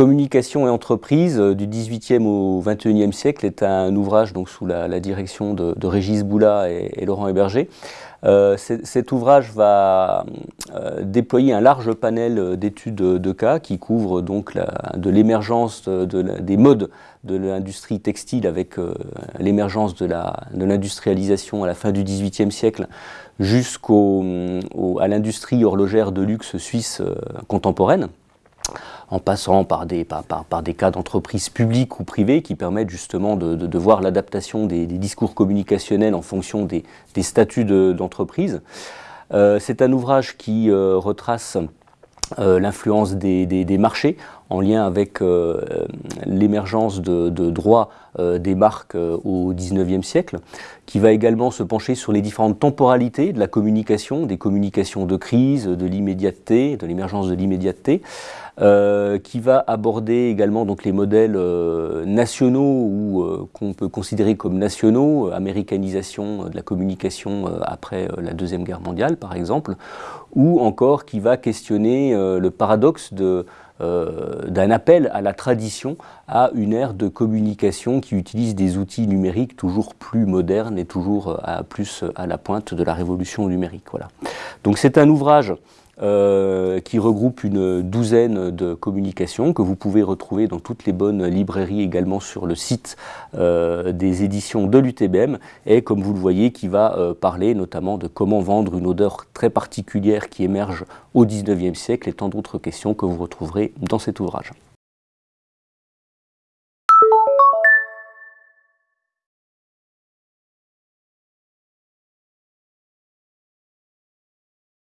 Communication et entreprise du 18e au 21e siècle est un ouvrage donc, sous la, direction de, Régis Boula et, Laurent Héberger. Euh, cet ouvrage va euh, déployer un large panel d'études de cas qui couvre donc de l'émergence des modes de l'industrie textile avec euh, l'émergence de l'industrialisation à la fin du XVIIIe siècle jusqu'à l'industrie horlogère de luxe suisse contemporaine en passant par des, cas d'entreprises publiques ou privées qui permettent justement de, voir l'adaptation des, discours communicationnels en fonction des, statuts d'entreprise. euh, C'est un ouvrage qui euh, retrace euh, l'influence des, marchés en lien avec l'émergence de, droits des marques au XIXe siècle, qui va également se pencher sur les différentes temporalités de la communication, des communications de crise, de l'immédiateté, de l'émergence de l'immédiateté, qui va aborder également donc, les modèles nationaux ou qu'on peut considérer comme nationaux, américanisation de la communication après la Deuxième Guerre mondiale par exemple, ou encore qui va questionner euh, le paradoxe euh, d'un appel à la tradition à une ère de communication qui utilise des outils numériques toujours plus modernes et toujours euh, plus à la pointe de la révolution numérique. Voilà. Donc c'est un ouvrage euh, qui regroupe une douzaine de communications que vous pouvez retrouver dans toutes les bonnes librairies également sur le site euh, des éditions de l'UTBM et comme vous le voyez qui va euh, parler notamment de comment vendre une odeur très particulière qui émerge au 19e siècle et tant d'autres questions que vous retrouverez dans cet ouvrage.